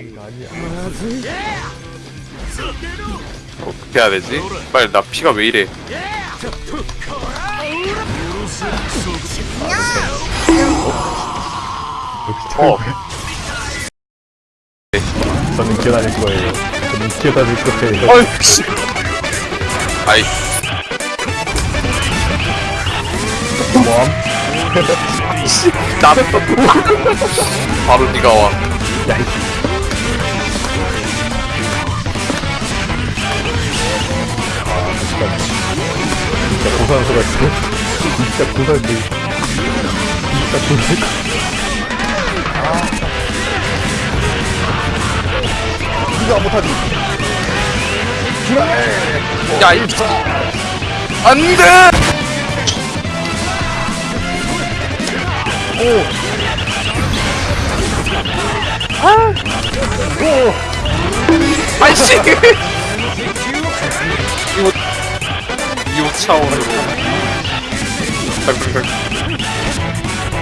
이거 아니야. 어떻게 해야 되지? 빨리 나 피가 왜 이래? 어. 저는 기어다닐 거예요. 저는 기어다닐 거예요. 어이 씨. 아이 뭐함? 씨. 나 바로 네가 와. 야, 진짜 고산소가 있어. 진짜 고산소. 진짜 고산소. 니가 못하지. 야 이. 안돼. 아이씨! 이거 이거 차원으로 덜덜덜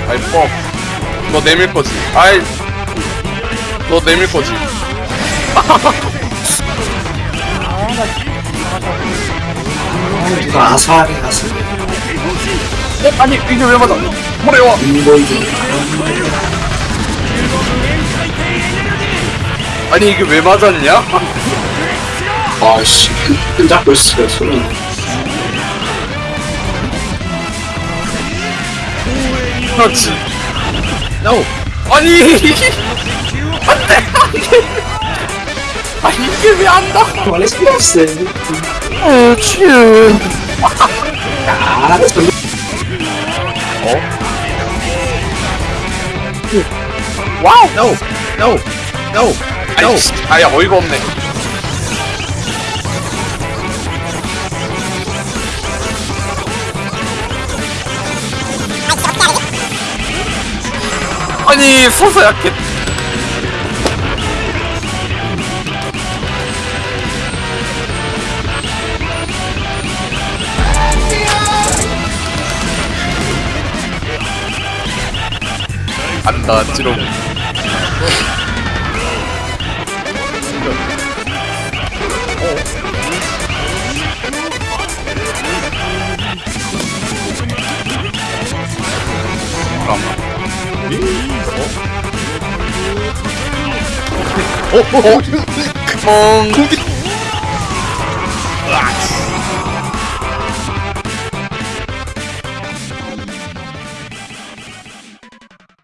아이 뻑너 내밀 거지 아이 너 내밀 거지 이거 아사리 아사리 어? 아니 이게 왜 맞아 뭐래요 인보이드 아니 이게 왜 맞았냐? 아씨 끈 잡고 있어요 소리 그렇지. No. 아니 안 돼 아니 이게 왜 안 나? 원래 필요 없어요 그렇지 아 전- 와우. No. No. No. no 아야 어이가 없네 아니 서서 약해 안다 찌롱. 잠깐만 어, 어, 어. 멍 거기